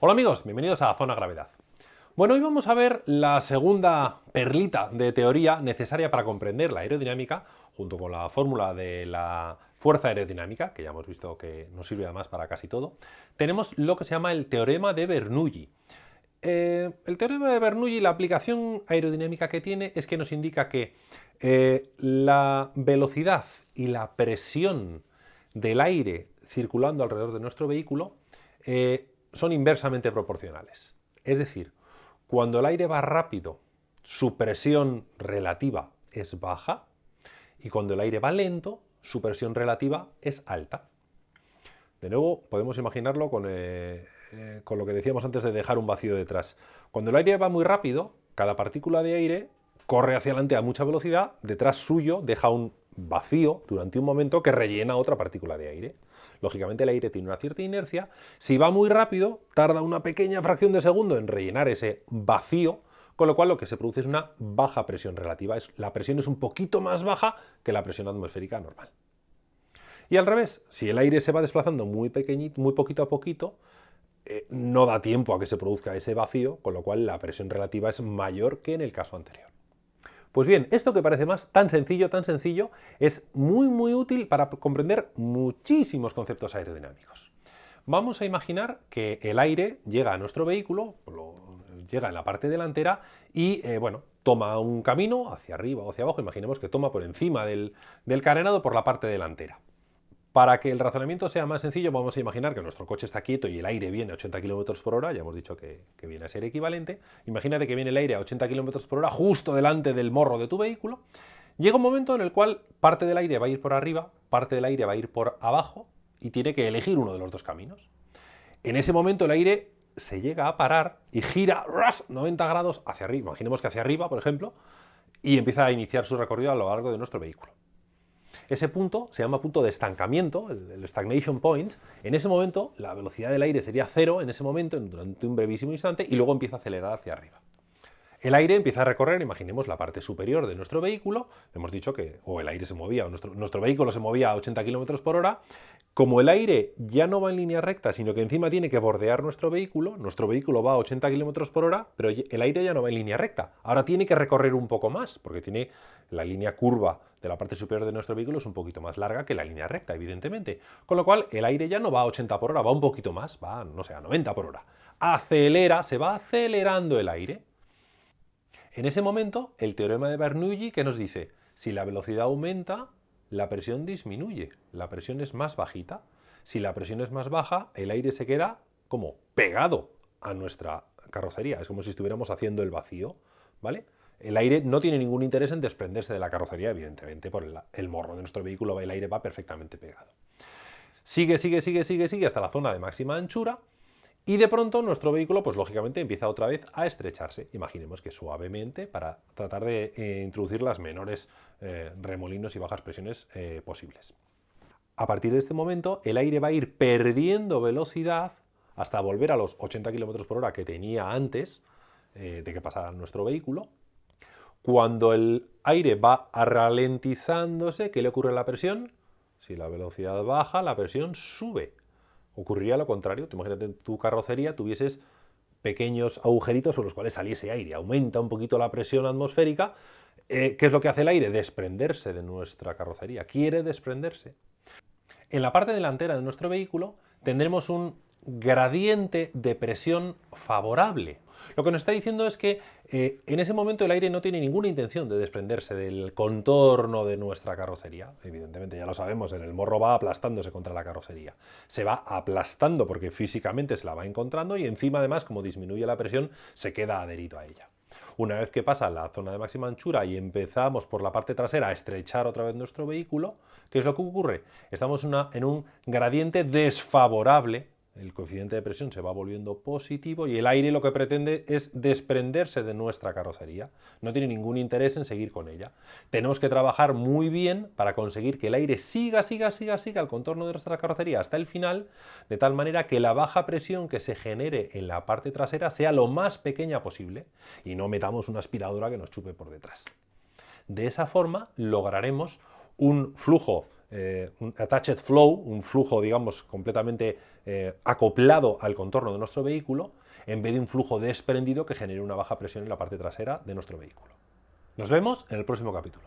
Hola amigos, bienvenidos a Zona Gravedad. Bueno, hoy vamos a ver la segunda perlita de teoría necesaria para comprender la aerodinámica, junto con la fórmula de la fuerza aerodinámica, que ya hemos visto que nos sirve además para casi todo. Tenemos lo que se llama el teorema de Bernoulli. Eh, el teorema de Bernoulli, la aplicación aerodinámica que tiene es que nos indica que eh, la velocidad y la presión del aire circulando alrededor de nuestro vehículo eh, son inversamente proporcionales. Es decir, cuando el aire va rápido, su presión relativa es baja y cuando el aire va lento, su presión relativa es alta. De nuevo, podemos imaginarlo con, eh, eh, con lo que decíamos antes de dejar un vacío detrás. Cuando el aire va muy rápido, cada partícula de aire corre hacia adelante a mucha velocidad, detrás suyo deja un vacío durante un momento que rellena otra partícula de aire. Lógicamente el aire tiene una cierta inercia. Si va muy rápido, tarda una pequeña fracción de segundo en rellenar ese vacío, con lo cual lo que se produce es una baja presión relativa. Es, la presión es un poquito más baja que la presión atmosférica normal. Y al revés, si el aire se va desplazando muy, pequeñito, muy poquito a poquito, eh, no da tiempo a que se produzca ese vacío, con lo cual la presión relativa es mayor que en el caso anterior. Pues bien, esto que parece más tan sencillo, tan sencillo, es muy muy útil para comprender muchísimos conceptos aerodinámicos. Vamos a imaginar que el aire llega a nuestro vehículo, llega en la parte delantera y, eh, bueno, toma un camino hacia arriba o hacia abajo, imaginemos que toma por encima del, del carenado por la parte delantera. Para que el razonamiento sea más sencillo, vamos a imaginar que nuestro coche está quieto y el aire viene a 80 km por hora, ya hemos dicho que, viene a ser equivalente. Imagínate que viene el aire a 80 km por hora justo delante del morro de tu vehículo. Llega un momento en el cual parte del aire va a ir por arriba, parte del aire va a ir por abajo y tiene que elegir uno de los dos caminos. En ese momento el aire se llega a parar y gira 90 grados hacia arriba, imaginemos que hacia arriba, por ejemplo, y empieza a iniciar su recorrido a lo largo de nuestro vehículo. Ese punto se llama punto de estancamiento, el, stagnation point. En ese momento la velocidad del aire sería cero en ese momento, durante un brevísimo instante, y luego empieza a acelerar hacia arriba. El aire empieza a recorrer, imaginemos la parte superior de nuestro vehículo, hemos dicho que o el aire se movía, o nuestro, nuestro vehículo se movía a 80 km por hora, como el aire ya no va en línea recta, sino que encima tiene que bordear nuestro vehículo, nuestro vehículo va a 80 km por hora, pero el aire ya no va en línea recta. Ahora tiene que recorrer un poco más, porque tiene la línea curva de la parte superior de nuestro vehículo es un poquito más larga que la línea recta, evidentemente. Con lo cual, el aire ya no va a 80 por hora, va un poquito más, va, no sé, a 90 por hora. Acelera, se va acelerando el aire. En ese momento, el teorema de Bernoulli que nos dice, si la velocidad aumenta, la presión disminuye, la presión es más bajita. Si la presión es más baja, el aire se queda como pegado a nuestra carrocería, es como si estuviéramos haciendo el vacío, ¿vale? El aire no tiene ningún interés en desprenderse de la carrocería, evidentemente, por el, morro de nuestro vehículo, el aire va perfectamente pegado. Sigue, sigue, sigue, sigue, sigue hasta la zona de máxima anchura y de pronto nuestro vehículo, pues lógicamente empieza otra vez a estrecharse. Imaginemos que suavemente para tratar de eh, introducir las menores eh, remolinos y bajas presiones eh, posibles. A partir de este momento, el aire va a ir perdiendo velocidad hasta volver a los 80 km por hora que tenía antes de que pasara nuestro vehículo. Cuando el aire va ralentizándose, ¿qué le ocurre a la presión? Si la velocidad baja, la presión sube. Ocurriría lo contrario, imagínate en tu carrocería tuvieses pequeños agujeritos por los cuales saliese aire, aumenta un poquito la presión atmosférica, eh, ¿qué es lo que hace el aire? Desprenderse de nuestra carrocería, quiere desprenderse. En la parte delantera de nuestro vehículo tendremos un gradiente de presión favorable. Lo que nos está diciendo es que eh, en ese momento el aire no tiene ninguna intención de desprenderse del contorno de nuestra carrocería. Evidentemente, ya lo sabemos, en el morro va aplastándose contra la carrocería. Se va aplastando porque físicamente se la va encontrando y encima además, como disminuye la presión, se queda adherido a ella. Una vez que pasa la zona de máxima anchura y empezamos por la parte trasera a estrechar otra vez nuestro vehículo, ¿qué es lo que ocurre? Estamos en un gradiente desfavorable el coeficiente de presión se va volviendo positivo y el aire lo que pretende es desprenderse de nuestra carrocería. No tiene ningún interés en seguir con ella. Tenemos que trabajar muy bien para conseguir que el aire siga, siga, siga, siga al contorno de nuestra carrocería hasta el final, de tal manera que la baja presión que se genere en la parte trasera sea lo más pequeña posible y no metamos una aspiradora que nos chupe por detrás. De esa forma lograremos un flujo eh, un attached flow, un flujo, digamos, completamente eh, acoplado al contorno de nuestro vehículo, en vez de un flujo desprendido que genere una baja presión en la parte trasera de nuestro vehículo. Nos vemos en el próximo capítulo.